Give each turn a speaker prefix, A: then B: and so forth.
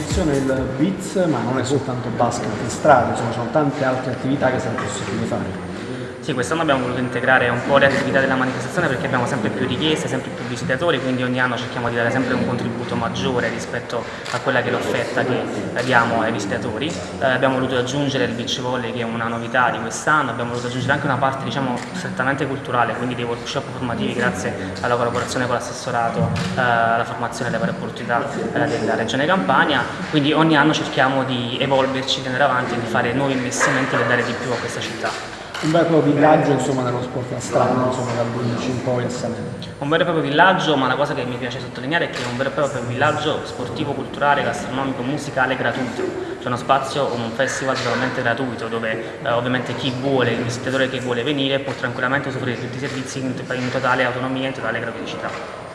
A: promozione del BITS, ma non è soltanto basket in strada, ci sono tante altre attività che sarà possibile fare.
B: Sì, quest'anno abbiamo voluto integrare un po' le attività della manifestazione perché abbiamo sempre più richieste, sempre più visitatori, quindi ogni anno cerchiamo di dare sempre un contributo maggiore rispetto a quella che è l'offerta che diamo ai visitatori. Eh, abbiamo voluto aggiungere il beach volley che è una novità di quest'anno, abbiamo voluto aggiungere anche una parte diciamo, strettamente culturale, quindi dei workshop formativi grazie alla collaborazione con l'assessorato eh, alla formazione delle varie opportunità eh, della Regione Campania, quindi ogni anno cerchiamo di evolverci, di andare avanti e di fare nuovi investimenti per dare di più a questa città
A: un vero e proprio villaggio insomma, nello sport a strada, insomma, dal 12 in poi a Salerno.
B: Un vero e proprio villaggio, ma la cosa che mi piace sottolineare è che è un vero e proprio villaggio sportivo, culturale, gastronomico, musicale gratuito. C'è uno spazio, un festival totalmente gratuito dove eh, ovviamente chi vuole, il visitatore che vuole venire può tranquillamente usufruire di tutti i servizi in totale autonomia e in totale gratuità.